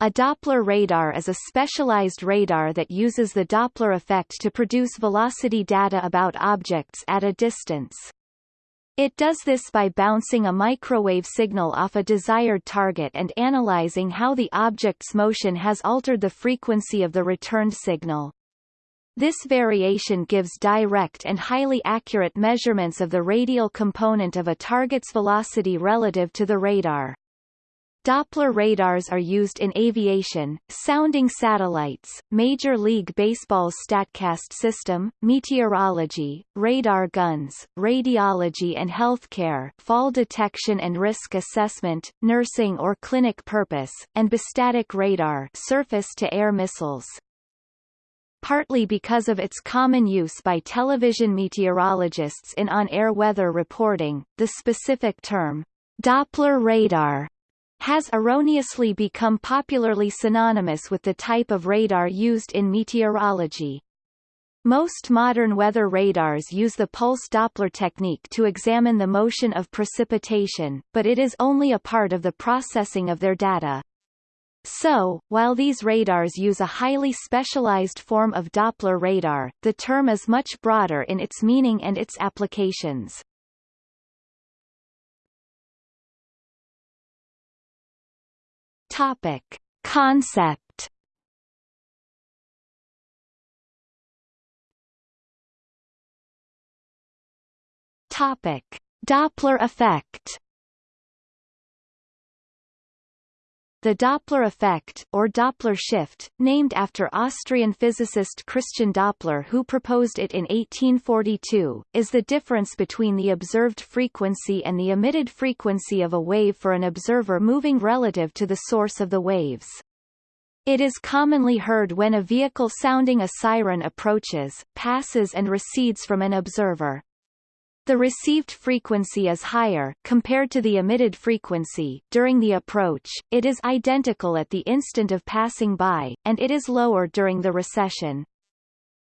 A Doppler radar is a specialized radar that uses the Doppler effect to produce velocity data about objects at a distance. It does this by bouncing a microwave signal off a desired target and analyzing how the object's motion has altered the frequency of the returned signal. This variation gives direct and highly accurate measurements of the radial component of a target's velocity relative to the radar. Doppler radars are used in aviation, sounding satellites, Major League Baseball's StatCast system, meteorology, radar guns, radiology and healthcare fall detection and risk assessment, nursing or clinic purpose, and bistatic radar surface-to-air missiles. Partly because of its common use by television meteorologists in on-air weather reporting, the specific term, Doppler radar has erroneously become popularly synonymous with the type of radar used in meteorology. Most modern weather radars use the pulse Doppler technique to examine the motion of precipitation, but it is only a part of the processing of their data. So, while these radars use a highly specialized form of Doppler radar, the term is much broader in its meaning and its applications. Topic. Concept Topic. Doppler effect The Doppler effect, or Doppler shift, named after Austrian physicist Christian Doppler who proposed it in 1842, is the difference between the observed frequency and the emitted frequency of a wave for an observer moving relative to the source of the waves. It is commonly heard when a vehicle sounding a siren approaches, passes and recedes from an observer. The received frequency is higher, compared to the emitted frequency, during the approach, it is identical at the instant of passing by, and it is lower during the recession.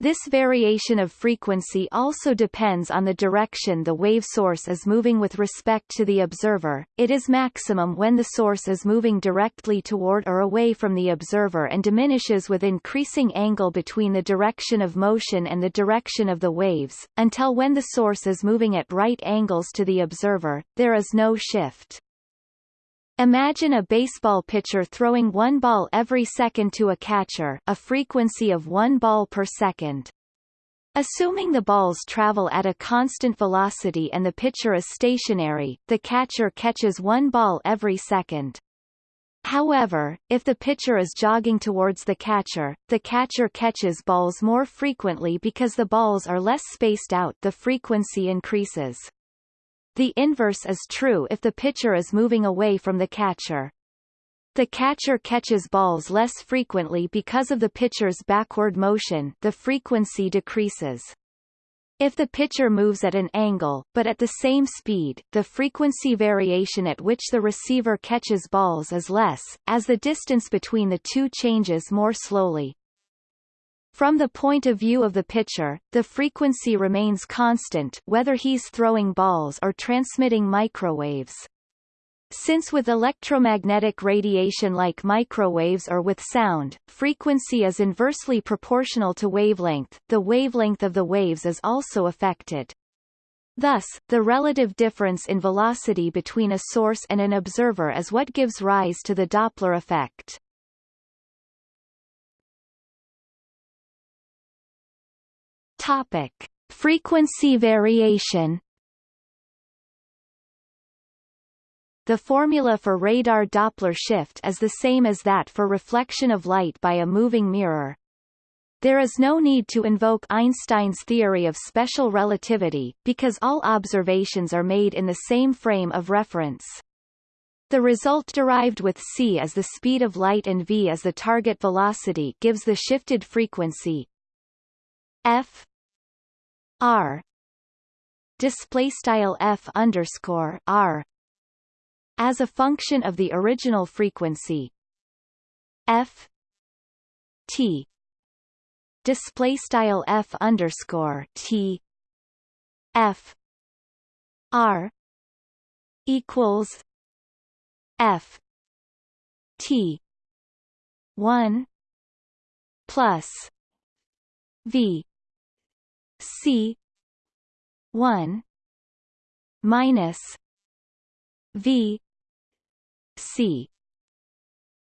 This variation of frequency also depends on the direction the wave source is moving with respect to the observer. It is maximum when the source is moving directly toward or away from the observer and diminishes with increasing angle between the direction of motion and the direction of the waves, until when the source is moving at right angles to the observer, there is no shift. Imagine a baseball pitcher throwing one ball every second to a catcher a frequency of one ball per second. Assuming the balls travel at a constant velocity and the pitcher is stationary, the catcher catches one ball every second. However, if the pitcher is jogging towards the catcher, the catcher catches balls more frequently because the balls are less spaced out the frequency increases. The inverse is true if the pitcher is moving away from the catcher. The catcher catches balls less frequently because of the pitcher's backward motion the frequency decreases. If the pitcher moves at an angle, but at the same speed, the frequency variation at which the receiver catches balls is less, as the distance between the two changes more slowly. From the point of view of the pitcher, the frequency remains constant whether he's throwing balls or transmitting microwaves. Since with electromagnetic radiation like microwaves or with sound, frequency is inversely proportional to wavelength, the wavelength of the waves is also affected. Thus, the relative difference in velocity between a source and an observer is what gives rise to the Doppler effect. Topic: Frequency variation. The formula for radar Doppler shift is the same as that for reflection of light by a moving mirror. There is no need to invoke Einstein's theory of special relativity, because all observations are made in the same frame of reference. The result derived with c as the speed of light and v as the target velocity gives the shifted frequency f R. Display style F underscore R as a function of the original frequency. F. T. Display style F underscore T. F. R equals F T 1 plus V C 1 minus V C.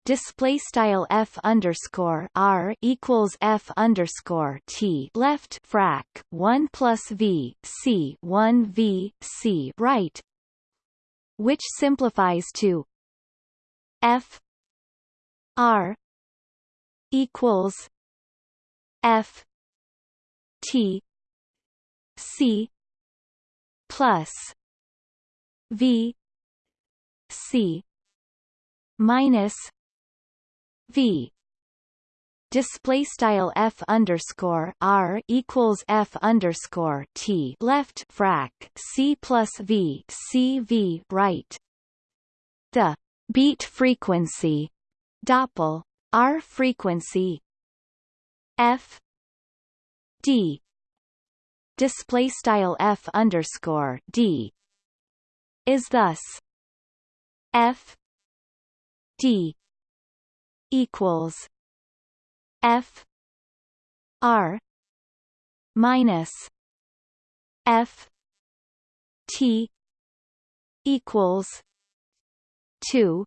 Display style f underscore r equals f underscore t. Left frac 1 plus v c 1 v c. Right. Which simplifies to f r equals f t c plus v c minus v. Display style f underscore r equals f underscore t. Left frac c plus v c v right. The beat frequency doppel r frequency f d display style f underscore d is thus f d equals F R minus F T equals two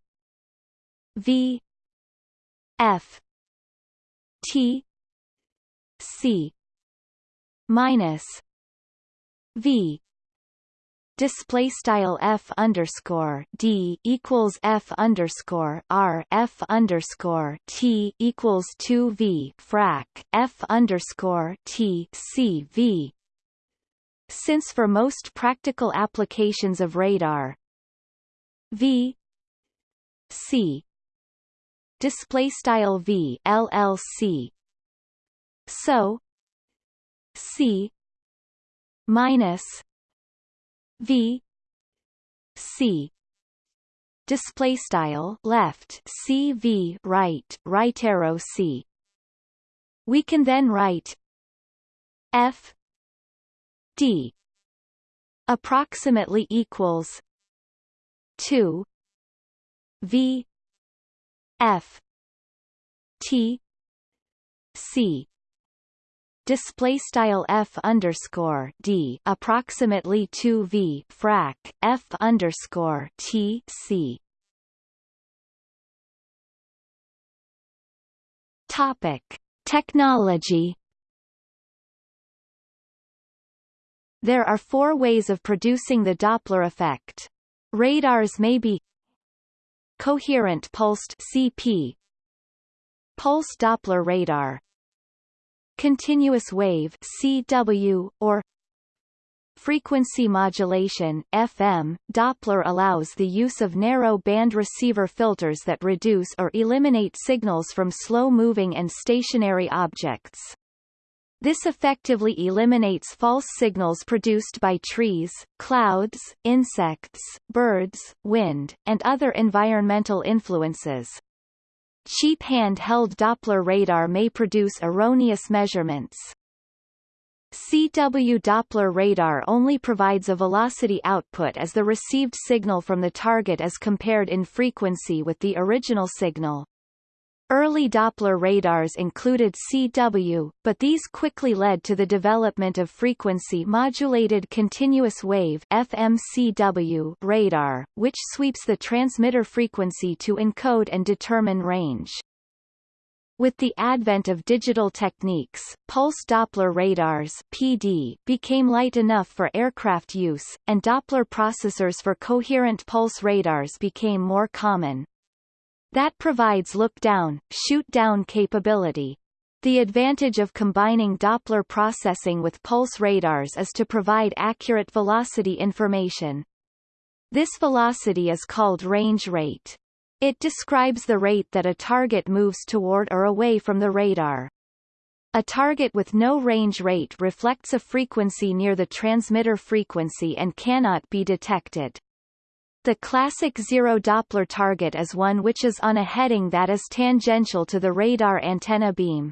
V F T C minus V. Display style f underscore d equals f underscore r f underscore t equals two v frac f underscore t c v. Since for most practical applications of radar, v c. Display style v llc, so c minus V C. Display style left CV right right arrow C. We can then write F D approximately equals 2 V F T C display style f underscore d approximately 2 v frac f underscore t c. Topic: Technology. There are four ways of producing the Doppler effect. Radars may be coherent pulsed CP pulse Doppler radar continuous wave CW, or frequency modulation FM. Doppler allows the use of narrow band receiver filters that reduce or eliminate signals from slow-moving and stationary objects. This effectively eliminates false signals produced by trees, clouds, insects, birds, wind, and other environmental influences. Cheap hand-held Doppler radar may produce erroneous measurements. CW Doppler radar only provides a velocity output as the received signal from the target is compared in frequency with the original signal. Early Doppler radars included CW, but these quickly led to the development of frequency-modulated continuous wave FMCW radar, which sweeps the transmitter frequency to encode and determine range. With the advent of digital techniques, pulse Doppler radars PD became light enough for aircraft use, and Doppler processors for coherent pulse radars became more common. That provides look-down, shoot-down capability. The advantage of combining Doppler processing with pulse radars is to provide accurate velocity information. This velocity is called range rate. It describes the rate that a target moves toward or away from the radar. A target with no range rate reflects a frequency near the transmitter frequency and cannot be detected. The classic zero Doppler target is one which is on a heading that is tangential to the radar antenna beam.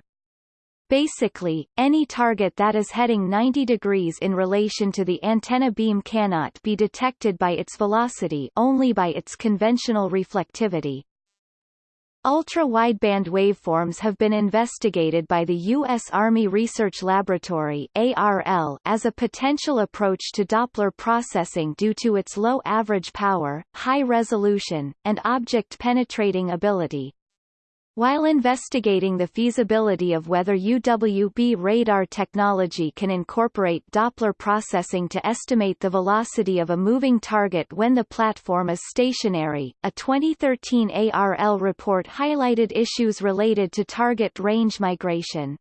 Basically, any target that is heading 90 degrees in relation to the antenna beam cannot be detected by its velocity only by its conventional reflectivity. Ultra-wideband waveforms have been investigated by the U.S. Army Research Laboratory ARL as a potential approach to Doppler processing due to its low average power, high resolution, and object-penetrating ability. While investigating the feasibility of whether UWB radar technology can incorporate Doppler processing to estimate the velocity of a moving target when the platform is stationary, a 2013 ARL report highlighted issues related to target range migration.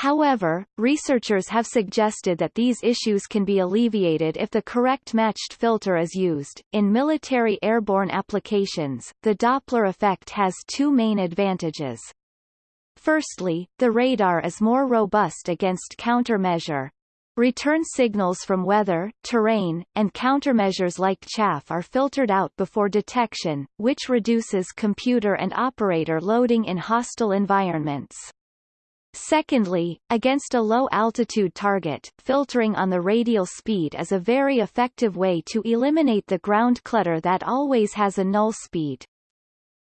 However, researchers have suggested that these issues can be alleviated if the correct matched filter is used. In military airborne applications, the Doppler effect has two main advantages. Firstly, the radar is more robust against countermeasure. Return signals from weather, terrain, and countermeasures like chaff are filtered out before detection, which reduces computer and operator loading in hostile environments. Secondly, against a low-altitude target, filtering on the radial speed is a very effective way to eliminate the ground clutter that always has a null speed.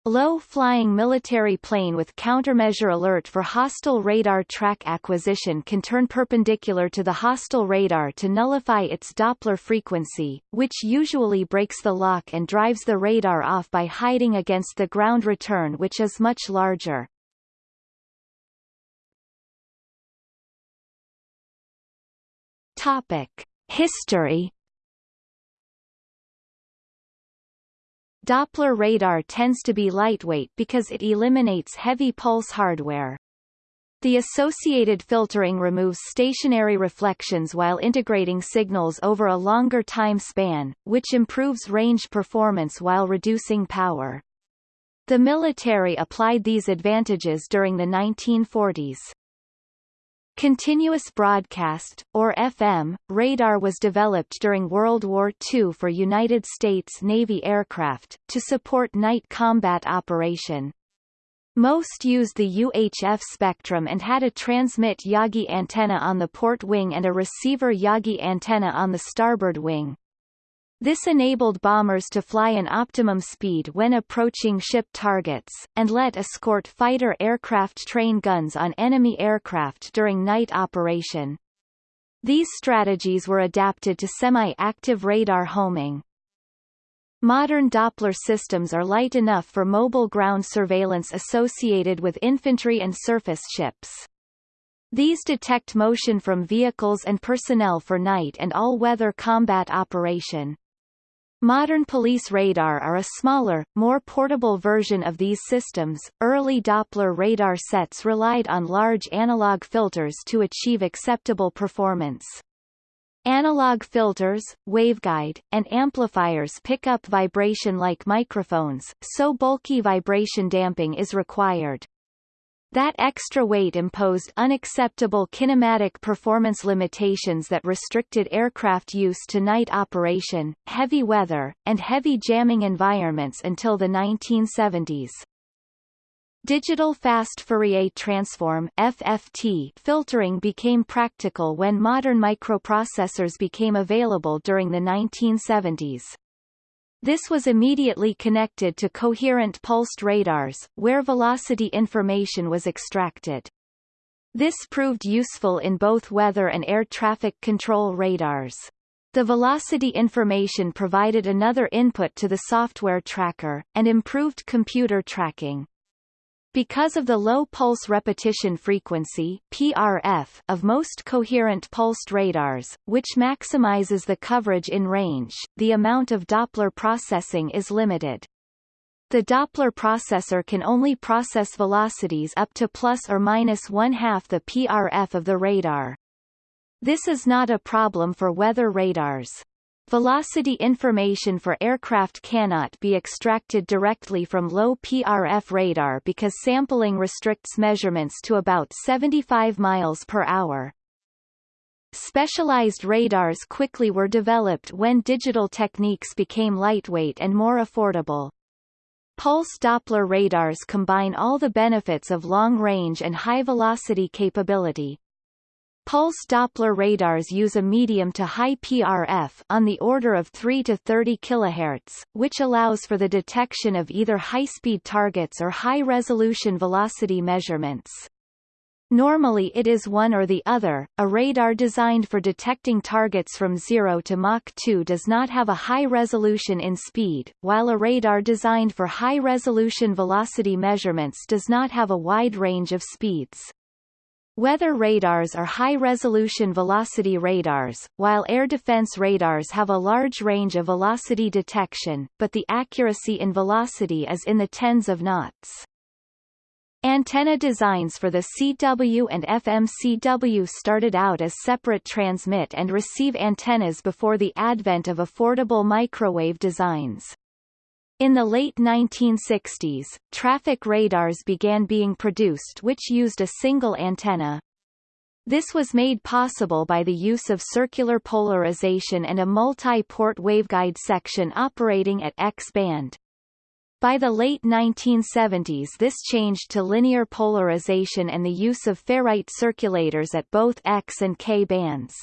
Low-flying military plane with countermeasure alert for hostile radar track acquisition can turn perpendicular to the hostile radar to nullify its Doppler frequency, which usually breaks the lock and drives the radar off by hiding against the ground return which is much larger. Topic: History Doppler radar tends to be lightweight because it eliminates heavy pulse hardware. The associated filtering removes stationary reflections while integrating signals over a longer time span, which improves range performance while reducing power. The military applied these advantages during the 1940s. Continuous broadcast, or FM, radar was developed during World War II for United States Navy aircraft, to support night combat operation. Most used the UHF spectrum and had a transmit Yagi antenna on the port wing and a receiver Yagi antenna on the starboard wing. This enabled bombers to fly an optimum speed when approaching ship targets, and let escort fighter aircraft train guns on enemy aircraft during night operation. These strategies were adapted to semi-active radar homing. Modern Doppler systems are light enough for mobile ground surveillance associated with infantry and surface ships. These detect motion from vehicles and personnel for night and all-weather combat operation. Modern police radar are a smaller, more portable version of these systems. Early Doppler radar sets relied on large analog filters to achieve acceptable performance. Analog filters, waveguide, and amplifiers pick up vibration like microphones, so bulky vibration damping is required. That extra weight imposed unacceptable kinematic performance limitations that restricted aircraft use to night operation, heavy weather, and heavy jamming environments until the 1970s. Digital fast Fourier transform FFT filtering became practical when modern microprocessors became available during the 1970s. This was immediately connected to coherent pulsed radars, where velocity information was extracted. This proved useful in both weather and air traffic control radars. The velocity information provided another input to the software tracker, and improved computer tracking. Because of the low pulse repetition frequency PRF of most coherent pulsed radars, which maximizes the coverage in range, the amount of Doppler processing is limited. The Doppler processor can only process velocities up to plus or minus one-half the PRF of the radar. This is not a problem for weather radars. Velocity information for aircraft cannot be extracted directly from low PRF radar because sampling restricts measurements to about 75 miles per hour. Specialized radars quickly were developed when digital techniques became lightweight and more affordable. Pulse Doppler radars combine all the benefits of long-range and high-velocity capability. Pulse Doppler radars use a medium to high PRF on the order of 3 to 30 kHz, which allows for the detection of either high-speed targets or high-resolution velocity measurements. Normally it is one or the other. A radar designed for detecting targets from 0 to Mach 2 does not have a high resolution in speed, while a radar designed for high resolution velocity measurements does not have a wide range of speeds. Weather radars are high-resolution velocity radars, while air defense radars have a large range of velocity detection, but the accuracy in velocity is in the tens of knots. Antenna designs for the CW and FMCW started out as separate transmit and receive antennas before the advent of affordable microwave designs. In the late 1960s, traffic radars began being produced which used a single antenna. This was made possible by the use of circular polarization and a multi-port waveguide section operating at X-band. By the late 1970s this changed to linear polarization and the use of ferrite circulators at both X and K bands.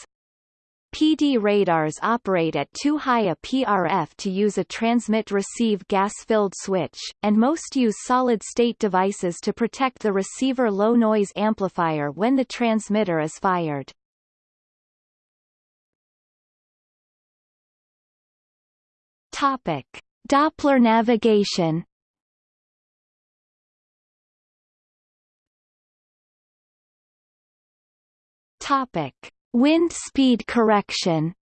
PD radars operate at too high a PRF to use a transmit-receive gas-filled switch, and most use solid-state devices to protect the receiver low-noise amplifier when the transmitter is fired. Topic. Doppler navigation Topic. Wind speed correction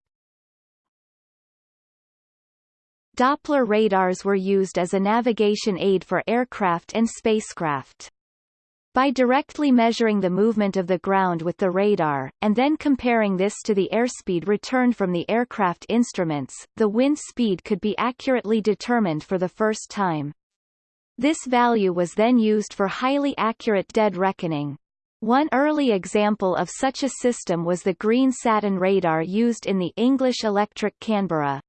Doppler radars were used as a navigation aid for aircraft and spacecraft. By directly measuring the movement of the ground with the radar, and then comparing this to the airspeed returned from the aircraft instruments, the wind speed could be accurately determined for the first time. This value was then used for highly accurate dead reckoning. One early example of such a system was the green Satin radar used in the English Electric Canberra.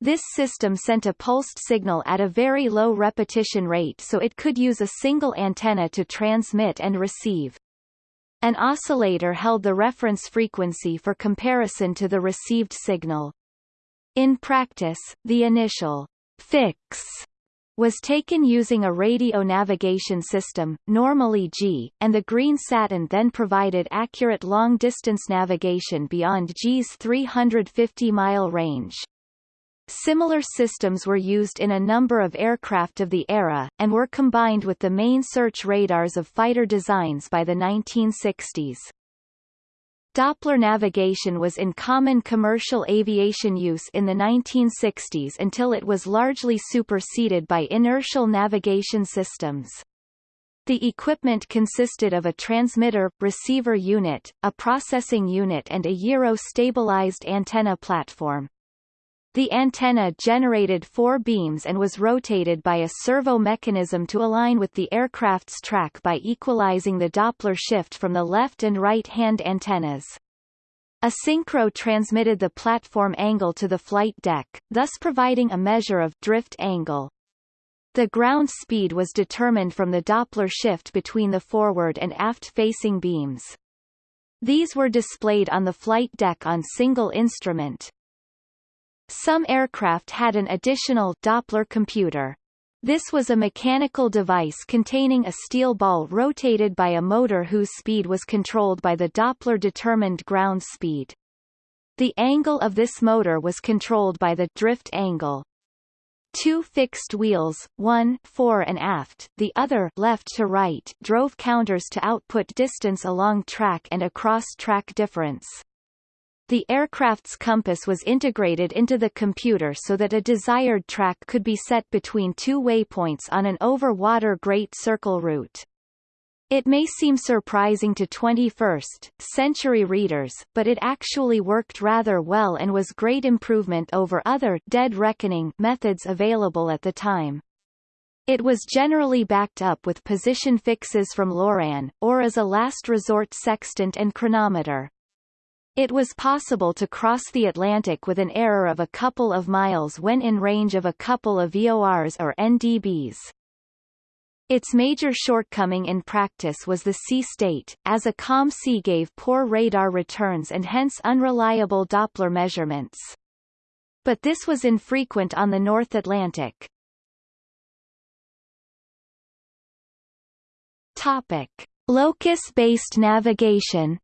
This system sent a pulsed signal at a very low repetition rate so it could use a single antenna to transmit and receive. An oscillator held the reference frequency for comparison to the received signal. In practice, the initial fix was taken using a radio navigation system, normally Gee, and the green Satin then provided accurate long-distance navigation beyond Gee's 350-mile range. Similar systems were used in a number of aircraft of the era, and were combined with the main search radars of fighter designs by the 1960s. Doppler navigation was in common commercial aviation use in the 1960s until it was largely superseded by inertial navigation systems. The equipment consisted of a transmitter, receiver unit, a processing unit and a gyro-stabilized antenna platform. The antenna generated four beams and was rotated by a servo mechanism to align with the aircraft's track by equalizing the Doppler shift from the left and right-hand antennas. A synchro transmitted the platform angle to the flight deck, thus providing a measure of drift angle. The ground speed was determined from the Doppler shift between the forward and aft-facing beams. These were displayed on the flight deck on single instrument. Some aircraft had an additional Doppler computer. This was a mechanical device containing a steel ball rotated by a motor whose speed was controlled by the Doppler-determined ground speed. The angle of this motor was controlled by the drift angle. Two fixed wheels, one fore and aft, the other left to right, drove counters to output distance along track and across track difference. The aircraft's compass was integrated into the computer so that a desired track could be set between two waypoints on an over-water Great Circle route. It may seem surprising to 21st century readers, but it actually worked rather well and was great improvement over other dead reckoning methods available at the time. It was generally backed up with position fixes from Loran, or as a last resort sextant and chronometer. It was possible to cross the Atlantic with an error of a couple of miles when in range of a couple of VORs or NDBs. Its major shortcoming in practice was the sea state, as a calm sea gave poor radar returns and hence unreliable Doppler measurements. But this was infrequent on the North Atlantic. Topic. Locus-based navigation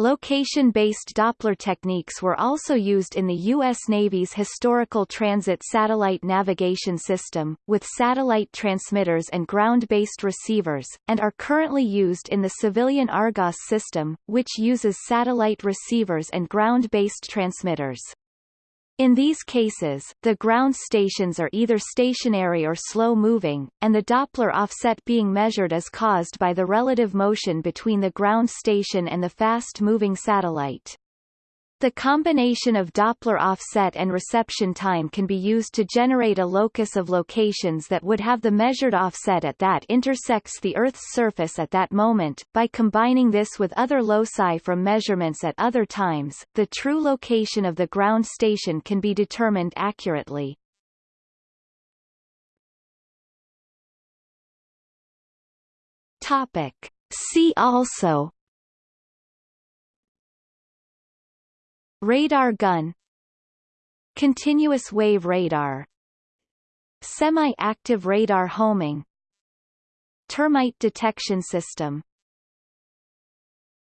Location-based Doppler techniques were also used in the U.S. Navy's Historical Transit Satellite Navigation System, with satellite transmitters and ground-based receivers, and are currently used in the civilian Argos system, which uses satellite receivers and ground-based transmitters. In these cases, the ground stations are either stationary or slow-moving, and the Doppler offset being measured is caused by the relative motion between the ground station and the fast-moving satellite. The combination of Doppler offset and reception time can be used to generate a locus of locations that would have the measured offset at that intersects the Earth's surface at that moment. By combining this with other loci from measurements at other times, the true location of the ground station can be determined accurately. Topic. See also Radar gun. Continuous wave radar. Semi-active radar homing. Termite detection system